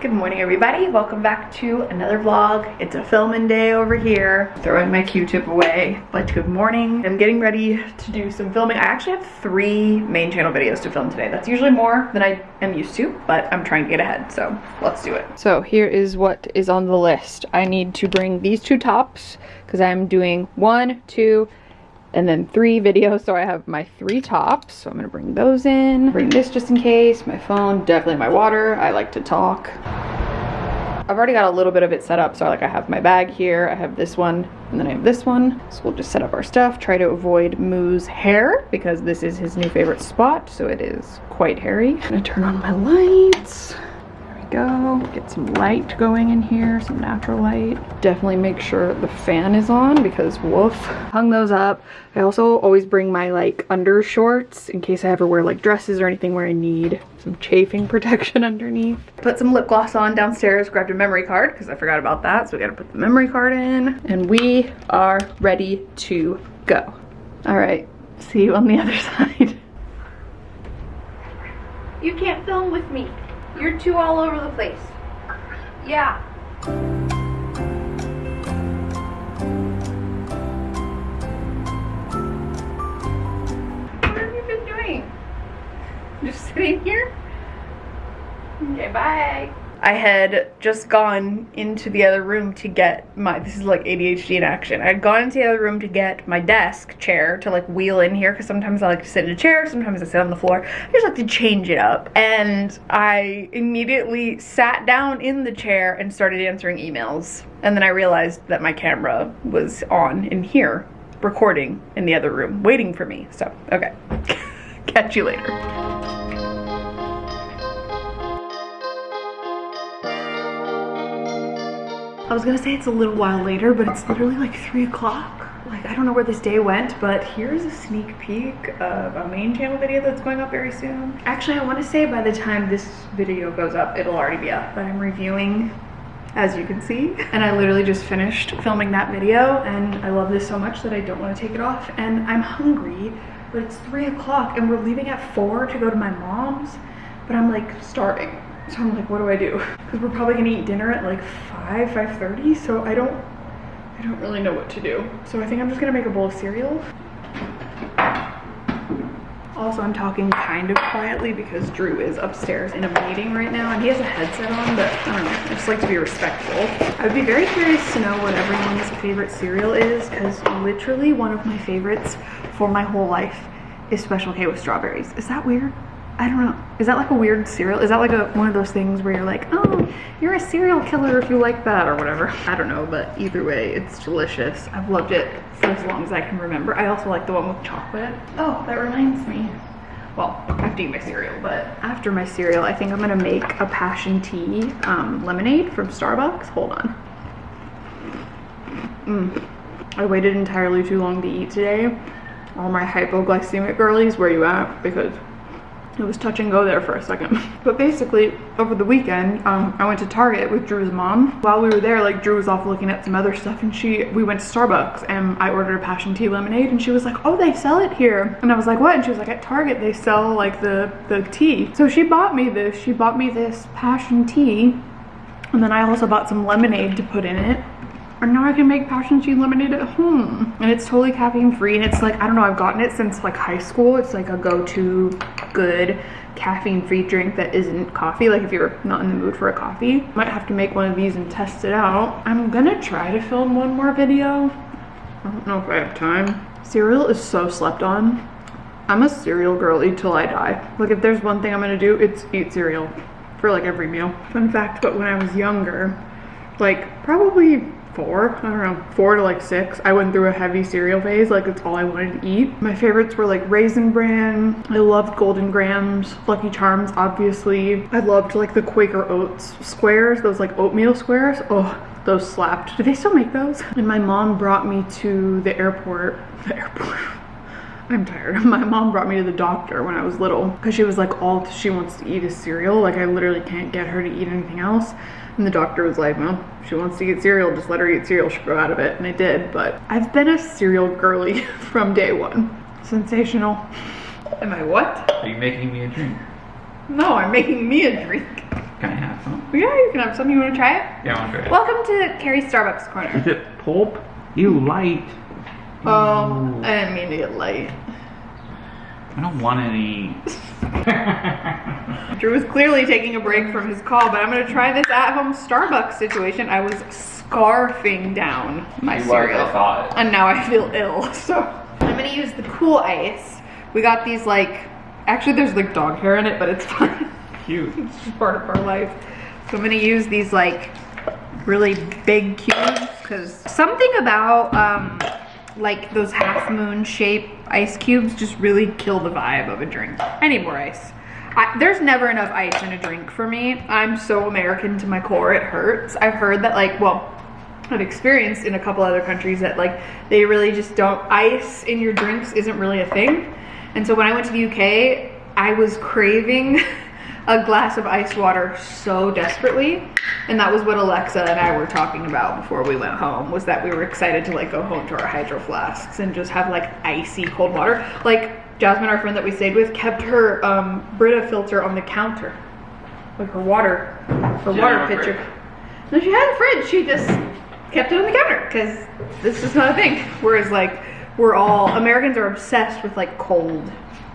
Good morning everybody, welcome back to another vlog. It's a filming day over here. Throwing my Q-tip away, but good morning. I'm getting ready to do some filming. I actually have three main channel videos to film today. That's usually more than I am used to, but I'm trying to get ahead, so let's do it. So here is what is on the list. I need to bring these two tops because I'm doing one, two, and then three videos. So I have my three tops. So I'm gonna bring those in. Bring this just in case. My phone definitely my water. I like to talk. I've already got a little bit of it set up. So like I have my bag here. I have this one and then I have this one. So we'll just set up our stuff. Try to avoid Moo's hair because this is his new favorite spot. So it is quite hairy. I'm gonna turn on my lights go. Get some light going in here, some natural light. Definitely make sure the fan is on because woof. Hung those up. I also always bring my like under shorts in case I ever wear like dresses or anything where I need some chafing protection underneath. Put some lip gloss on downstairs, grabbed a memory card because I forgot about that. So we gotta put the memory card in and we are ready to go. All right, see you on the other side. You can't film with me. You're too all over the place. Yeah. What have you been doing? Just sitting here? Okay, bye. I had just gone into the other room to get my, this is like ADHD in action. I had gone into the other room to get my desk chair to like wheel in here because sometimes I like to sit in a chair, sometimes I sit on the floor. I just like to change it up. And I immediately sat down in the chair and started answering emails. And then I realized that my camera was on in here, recording in the other room, waiting for me. So, okay. Catch you later. I was gonna say it's a little while later, but it's literally like three o'clock. Like, I don't know where this day went, but here's a sneak peek of a main channel video that's going up very soon. Actually, I wanna say by the time this video goes up, it'll already be up, but I'm reviewing as you can see. And I literally just finished filming that video and I love this so much that I don't wanna take it off. And I'm hungry, but it's three o'clock and we're leaving at four to go to my mom's, but I'm like starving. So I'm like, what do I do? Because we're probably gonna eat dinner at like 5, 5.30, so I don't, I don't really know what to do. So I think I'm just gonna make a bowl of cereal. Also, I'm talking kind of quietly because Drew is upstairs in a meeting right now and he has a headset on, but I don't know, I just like to be respectful. I would be very curious to know what everyone's favorite cereal is because literally one of my favorites for my whole life is Special K with strawberries. Is that weird? I don't know. Is that like a weird cereal? Is that like a one of those things where you're like, oh, you're a serial killer if you like that or whatever? I don't know, but either way, it's delicious. I've loved it for as long as I can remember. I also like the one with chocolate. Oh, that reminds me. Well, I have to eat my cereal, but after my cereal, I think I'm gonna make a passion tea um, lemonade from Starbucks. Hold on. Mm. I waited entirely too long to eat today. All my hypoglycemic girlies, where you at? Because it was touch and go there for a second. But basically, over the weekend, um, I went to Target with Drew's mom. While we were there, like Drew was off looking at some other stuff and she, we went to Starbucks and I ordered a passion tea lemonade and she was like, oh, they sell it here. And I was like, what? And she was like, at Target, they sell like the, the tea. So she bought me this, she bought me this passion tea. And then I also bought some lemonade to put in it and now I can make passion tea lemonade at home. And it's totally caffeine free and it's like, I don't know, I've gotten it since like high school. It's like a go-to good caffeine free drink that isn't coffee. Like if you're not in the mood for a coffee, might have to make one of these and test it out. I'm gonna try to film one more video. I don't know if I have time. Cereal is so slept on. I'm a cereal girly till I die. Like if there's one thing I'm gonna do, it's eat cereal for like every meal. Fun fact, but when I was younger, like probably four, I don't know, four to like six, I went through a heavy cereal phase. Like it's all I wanted to eat. My favorites were like Raisin Bran. I loved Golden Grahams, Lucky Charms, obviously. I loved like the Quaker Oats squares, those like oatmeal squares. Oh, those slapped. Do they still make those? And my mom brought me to the airport, the airport. I'm tired. My mom brought me to the doctor when I was little because she was like, all she wants to eat is cereal. Like I literally can't get her to eat anything else. And the doctor was like, well, she wants to eat cereal, just let her eat cereal, she'll grow out of it. And I did, but I've been a cereal girly from day one. Sensational. Am I what? Are you making me a drink? No, I'm making me a drink. Can I have some? Yeah, you can have some. You want to try it? Yeah, I want to try it. Welcome to Carrie's Starbucks Corner. Is it pulp? You light. Oh, I didn't mean to get light. I don't want any. Drew was clearly taking a break from his call, but I'm gonna try this at-home Starbucks situation. I was scarfing down my You cereal, thought. and now I feel ill. So I'm gonna use the cool ice. We got these like, actually there's like dog hair in it, but it's fine. Cute. it's just part of our life. So I'm gonna use these like really big cubes because something about um, like those half moon shape ice cubes just really kill the vibe of a drink. I need more ice. I, there's never enough ice in a drink for me. I'm so American to my core, it hurts. I've heard that like, well, I've experienced in a couple other countries that like they really just don't, ice in your drinks isn't really a thing. And so when I went to the UK, I was craving a glass of ice water so desperately. And that was what Alexa and I were talking about before we went home was that we were excited to like go home to our hydro flasks and just have like icy cold water. Like Jasmine, our friend that we stayed with, kept her um, Brita filter on the counter. Like her water, her She water pitcher. fridge. No, she had a fridge. She just kept it on the counter because this is not a thing. Whereas like we're all Americans are obsessed with like cold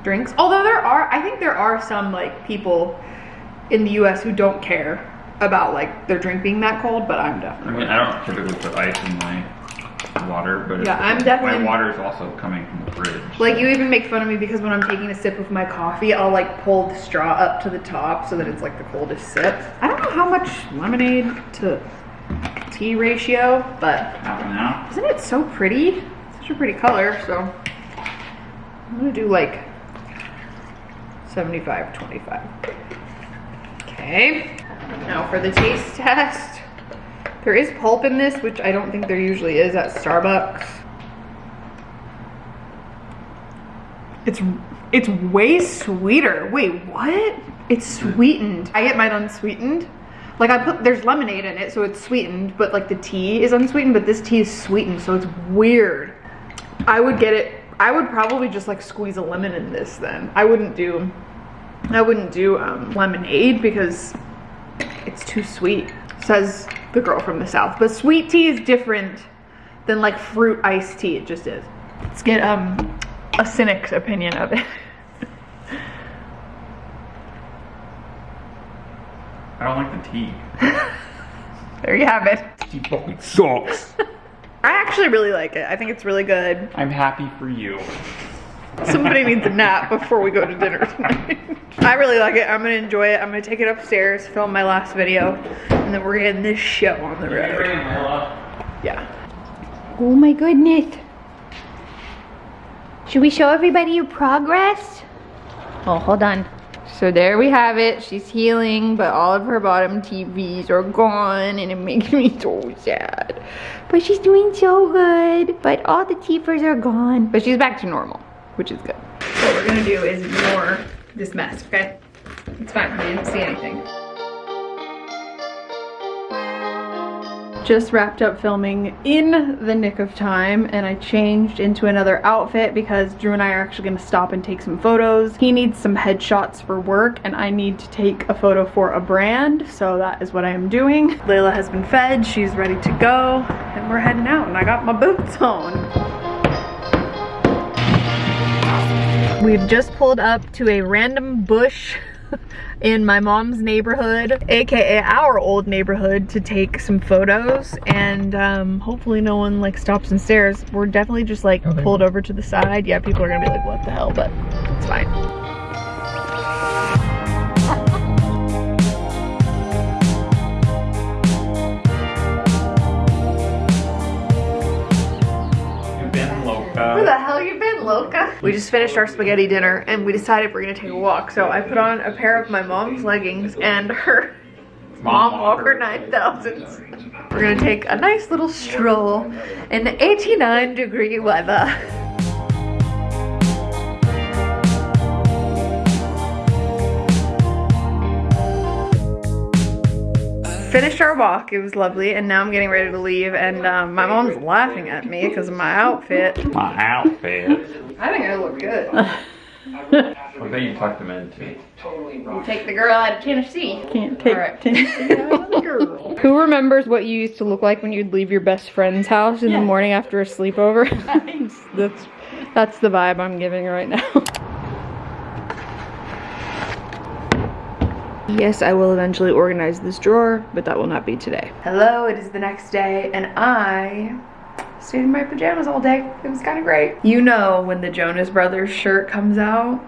drinks. Although there are, I think there are some like people in the U.S. who don't care about like their drink being that cold. But I'm I definitely. mean, I don't typically put ice in my water, but Yeah, I'm definitely. my water is also coming from the fridge. Like you even make fun of me because when I'm taking a sip of my coffee, I'll like pull the straw up to the top so that it's like the coldest sip. I don't know how much lemonade to tea ratio, but Half an hour. Isn't it so pretty? Such a pretty color, so I'm gonna do like 75, 25. Okay, now for the taste test. There is pulp in this, which I don't think there usually is at Starbucks. It's it's way sweeter. Wait, what? It's sweetened. I get mine unsweetened. Like I put there's lemonade in it, so it's sweetened, but like the tea is unsweetened, but this tea is sweetened, so it's weird. I would get it I would probably just like squeeze a lemon in this then. I wouldn't do I wouldn't do um, lemonade because it's too sweet, says the girl from the south. But sweet tea is different than like fruit iced tea. It just is. Let's get um a cynic's opinion of it. I don't like the tea. there you have it. Tea fucking sucks. I actually really like it. I think it's really good. I'm happy for you. Somebody needs a nap before we go to dinner tonight. I really like it. I'm gonna enjoy it. I'm gonna take it upstairs, film my last video, and then we're getting this show on the road. Yeah. Oh my goodness. Should we show everybody your progress? Oh, hold on. So there we have it. She's healing, but all of her bottom TVs are gone, and it makes me so sad. But she's doing so good. But all the teethers are gone. But she's back to normal, which is good. What we're gonna do is ignore this mess, okay? It's fine. We didn't see anything. Just wrapped up filming in the nick of time and I changed into another outfit because Drew and I are actually going to stop and take some photos. He needs some headshots for work and I need to take a photo for a brand so that is what I am doing. Layla has been fed, she's ready to go and we're heading out and I got my boots on. We've just pulled up to a random bush in my mom's neighborhood, aka our old neighborhood, to take some photos and um, hopefully no one like stops and stares. We're definitely just like pulled over to the side. Yeah, people are gonna be like, what the hell, but it's fine. Where the hell you been, Loca? We just finished our spaghetti dinner and we decided we're gonna take a walk. So I put on a pair of my mom's leggings and her Mom Walker 9000s. We're gonna take a nice little stroll in 89 degree weather. Finished our walk, it was lovely, and now I'm getting ready to leave, and um, my mom's laughing at me because of my outfit. My outfit. I think I look good. I bet you tucked them in too. Take the girl out of Tennessee. Can't take Alright. girl. Who remembers what you used to look like when you'd leave your best friend's house in the morning after a sleepover? that's that's the vibe I'm giving right now. Yes, I will eventually organize this drawer, but that will not be today. Hello, it is the next day, and I stayed in my pajamas all day. It was kind of great. You know when the Jonas Brothers shirt comes out,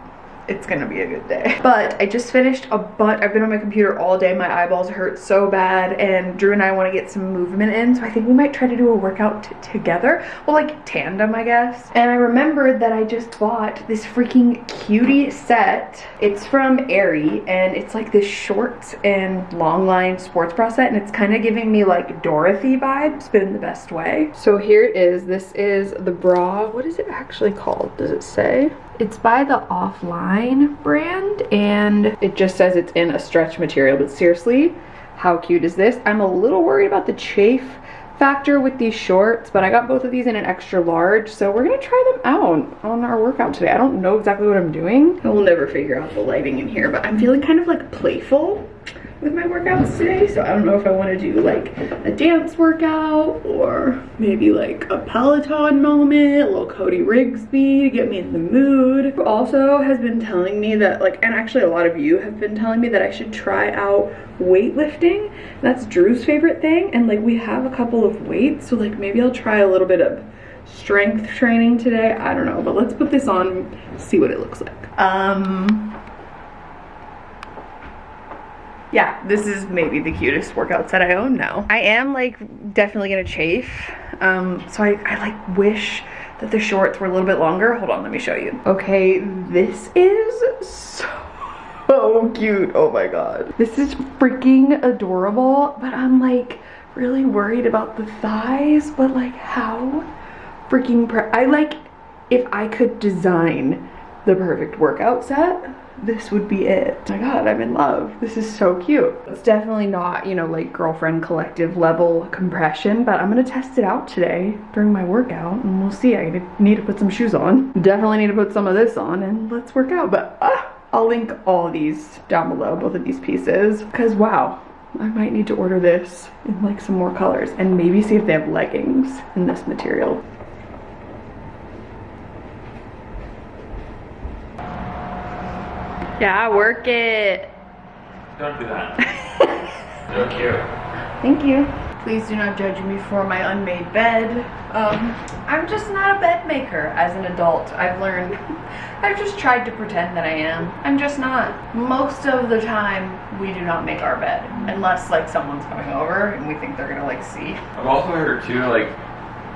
it's gonna be a good day. But I just finished a bunch, I've been on my computer all day, my eyeballs hurt so bad, and Drew and I wanna get some movement in, so I think we might try to do a workout together. Well, like tandem, I guess. And I remembered that I just bought this freaking cutie set. It's from Aerie, and it's like this shorts and long line sports bra set, and it's kind of giving me like Dorothy vibes, but in the best way. So here it is. This is the bra. What is it actually called? Does it say? It's by the Offline brand and it just says it's in a stretch material, but seriously, how cute is this? I'm a little worried about the chafe factor with these shorts, but I got both of these in an extra large, so we're gonna try them out on our workout today. I don't know exactly what I'm doing. I will never figure out the lighting in here, but I'm feeling kind of like playful with my workouts today, so I don't know if I want to do like a dance workout or maybe like a Peloton moment, a little Cody Rigsby to get me in the mood. Also has been telling me that like, and actually a lot of you have been telling me that I should try out weightlifting. That's Drew's favorite thing, and like we have a couple of weights, so like maybe I'll try a little bit of strength training today. I don't know, but let's put this on, see what it looks like. Um, yeah, this is maybe the cutest workout set I own now. I am like definitely gonna chafe. Um, so I, I like wish that the shorts were a little bit longer. Hold on, let me show you. Okay, this is so cute. Oh my god. This is freaking adorable, but I'm like really worried about the thighs, but like how freaking I like if I could design the perfect workout set, this would be it. Oh my god, I'm in love. This is so cute. It's definitely not, you know, like girlfriend collective level compression, but I'm gonna test it out today during my workout and we'll see. I need to put some shoes on. Definitely need to put some of this on and let's work out. But ah, I'll link all these down below, both of these pieces, because wow, I might need to order this in like some more colors and maybe see if they have leggings in this material. Yeah, work it. Don't do that. so cute. Thank you. Please do not judge me for my unmade bed. Um, I'm just not a bed maker as an adult. I've learned. I've just tried to pretend that I am. I'm just not. Most of the time, we do not make our bed unless like someone's coming over and we think they're gonna like see. I've also heard too, like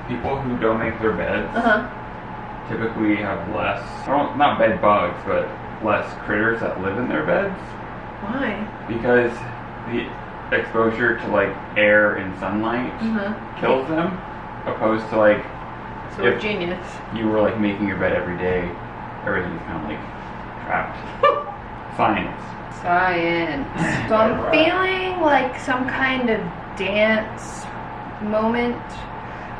people who don't make their beds Uh huh. typically have less, well, not bed bugs, but less critters that live in their beds Why? because the exposure to like air and sunlight Uh kills them, opposed to like huh. So If- genius. you were like making your bed every day, everything's kind of like trapped. Science. Science. So I'm feeling like some kind of dance moment.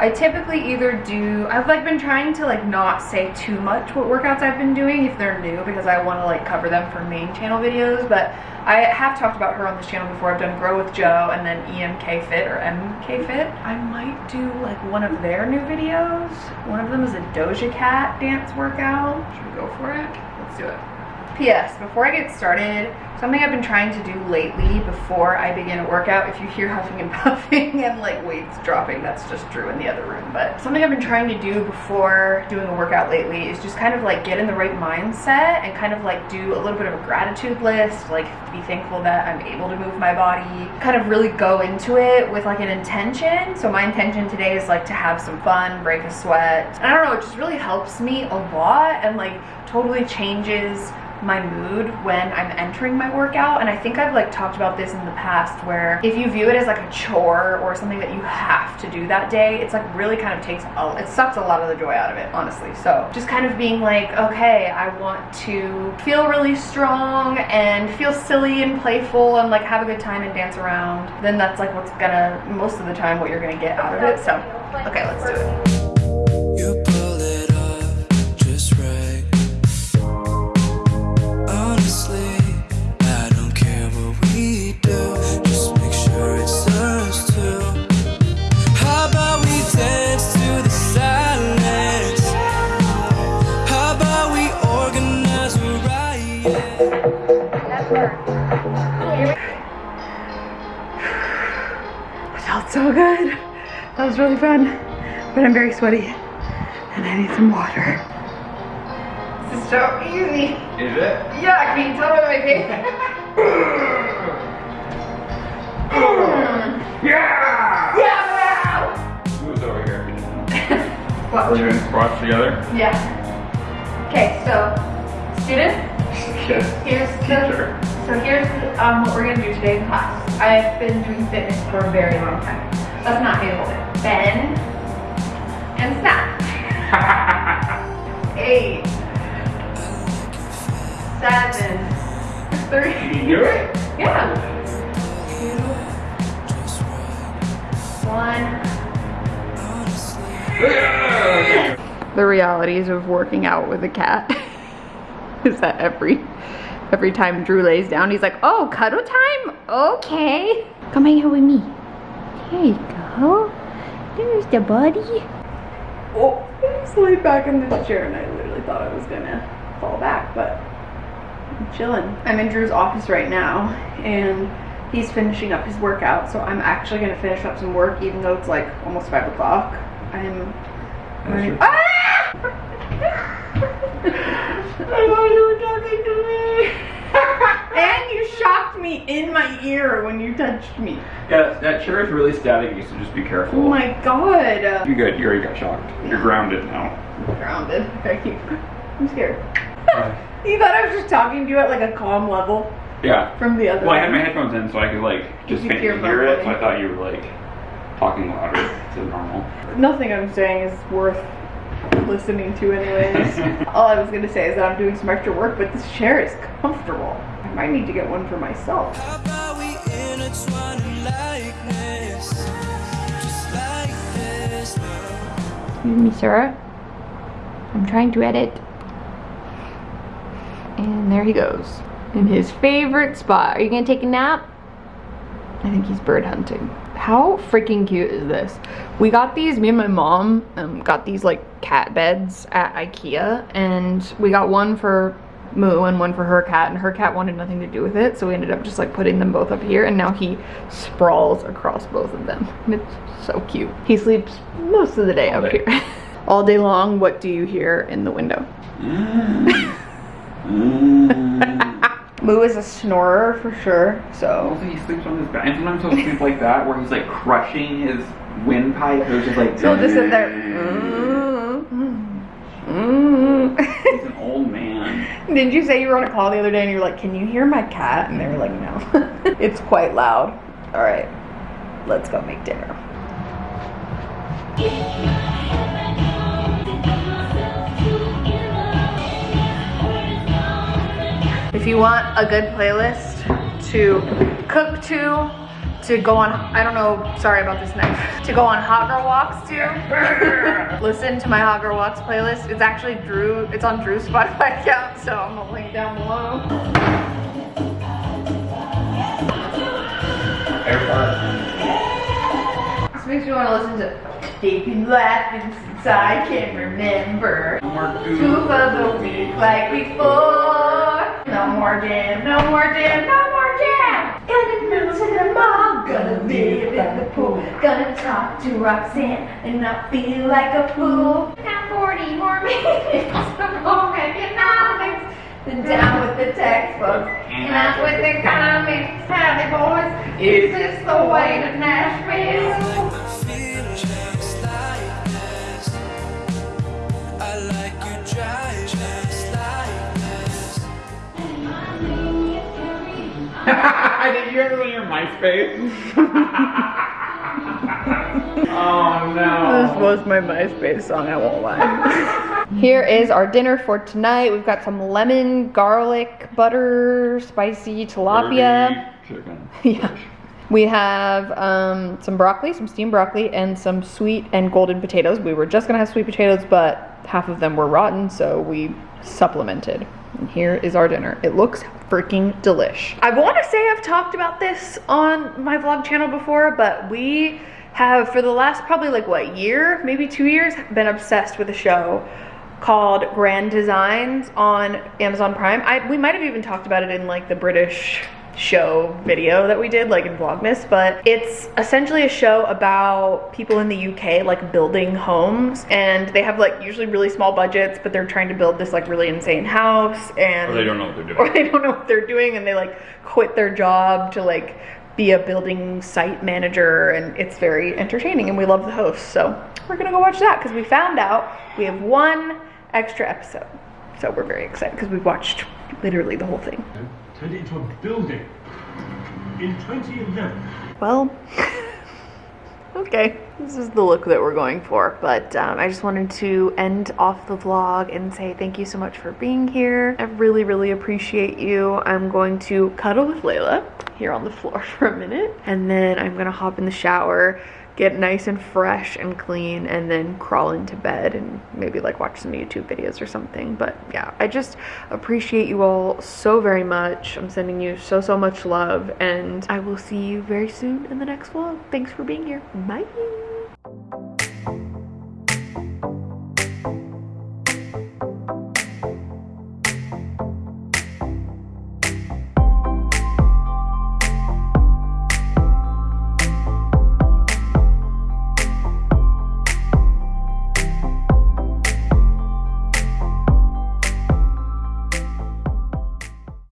I typically either do, I've like been trying to like not say too much what workouts I've been doing if they're new because I want to like cover them for main channel videos, but I have talked about her on this channel before. I've done Grow with Jo and then EMK Fit or MK Fit. I might do like one of their new videos. One of them is a Doja Cat dance workout. Should we go for it? Let's do it. P.S. Before I get started, something I've been trying to do lately before I begin a workout, if you hear huffing and puffing and like weights dropping, that's just Drew in the other room. But something I've been trying to do before doing a workout lately is just kind of like get in the right mindset and kind of like do a little bit of a gratitude list, like be thankful that I'm able to move my body, kind of really go into it with like an intention. So my intention today is like to have some fun, break a sweat. And I don't know, it just really helps me a lot and like totally changes my mood when I'm entering my workout and I think I've like talked about this in the past where if you view it as like a chore or something that you have to do that day it's like really kind of takes a, it sucks a lot of the joy out of it honestly. So just kind of being like okay I want to feel really strong and feel silly and playful and like have a good time and dance around then that's like what's gonna most of the time what you're gonna get out of it so. Okay let's do it That was really fun, but I'm very sweaty and I need some water. This is so easy. Is it? Yeah, can you tell by my face? Yeah! yeah! Who's over here? What? We're doing squats together? Yeah. Okay, so student, Yes. here's Teacher. the so here's um, what we're gonna do today in class. I've been doing fitness for a very long time. That's not how you hold it. Bend and snap. Eight, seven, three. Can you do it? Yeah. Two, one. The realities of working out with a cat is that every every time Drew lays down, he's like, "Oh, cuddle time? Okay, come hang out with me. There you go. There's the buddy." Oh, I just laid back in this chair and I literally thought I was gonna fall back, but I'm chilling. I'm in Drew's office right now and he's finishing up his workout, so I'm actually gonna finish up some work even though it's like almost five o'clock. I'm running. That's Ah! I thought you were talking to me. And you shocked me in my ear when you touched me. Yeah, that chair is really staticky, so just be careful. Oh my god. You're good. You already got shocked. You're grounded now. Grounded. Thank you. I'm scared. you thought I was just talking to you at like a calm level yeah. from the other Well, I had my headphones in, so I could like just faintly hear hear it. So. I thought you were like talking louder than normal. Nothing I'm saying is worth listening to anyways. All I was gonna say is that I'm doing some extra work, but this chair is comfortable. I need to get one for myself. How about we intertwine in likeness, just like this? Excuse me, sir. I'm trying to edit. And there he goes. In his favorite spot. Are you gonna take a nap? I think he's bird hunting. How freaking cute is this? We got these, me and my mom um, got these like cat beds at Ikea and we got one for Moo and one for her cat and her cat wanted nothing to do with it so we ended up just like putting them both up here and now he sprawls across both of them. And it's so cute. He sleeps most of the day All up day. here. All day long, what do you hear in the window? Moo is a snorer for sure, so Also, he sleeps on his back. And sometimes he'll sleep like that, where he's like crushing his windpipe. It was just like. so he'll just sit there. Mm, mm. He's an old man. Did you say you were on a call the other day and you were like, "Can you hear my cat?" And they were like, "No, it's quite loud." All right, let's go make dinner. If you want a good playlist to cook to, to go on, I don't know, sorry about this knife, to go on hot girl walks too. listen to my hot girl walks playlist. It's actually Drew, it's on Drew's Spotify account, so I'm gonna link down below. This makes me want to listen to in Laughing since I can remember. Two of the week like before. No more jam, no more jam, no more jam. Talk to Roxanne and not feel like a fool. Now 40 more minutes of home economics. Then down with the textbooks and out with the comics. Howdy boys, is this the way to Nashville? Like the feeling just like this. I like you drive just like this. Did you ever go to your MySpace? oh no. This was my MySpace song, I won't lie. Here is our dinner for tonight. We've got some lemon, garlic, butter, spicy tilapia. Chicken. yeah. We have um, some broccoli, some steamed broccoli, and some sweet and golden potatoes. We were just gonna have sweet potatoes, but half of them were rotten, so we supplemented. And here is our dinner. It looks freaking delish. I want to say I've talked about this on my vlog channel before, but we have, for the last probably like what, year, maybe two years, been obsessed with a show called Grand Designs on Amazon Prime. I, we might have even talked about it in like the British show video that we did like in Vlogmas, but it's essentially a show about people in the UK like building homes and they have like usually really small budgets, but they're trying to build this like really insane house and Or they don't know what they're doing. or they don't know what they're doing and they like quit their job to like be a building site manager and it's very entertaining and we love the host so we're gonna go watch that because we found out we have one extra episode. So we're very excited because we've watched literally the whole thing. Turned it into a building. In 2011. well okay this is the look that we're going for but um, i just wanted to end off the vlog and say thank you so much for being here. I really really appreciate you. I'm going to cuddle with layla here on the floor for a minute and then i'm gonna hop in the shower get nice and fresh and clean and then crawl into bed and maybe like watch some youtube videos or something. But yeah i just appreciate you all so very much. I'm sending you so so much love and i will see you very soon in the next vlog. Thanks for being here. Bye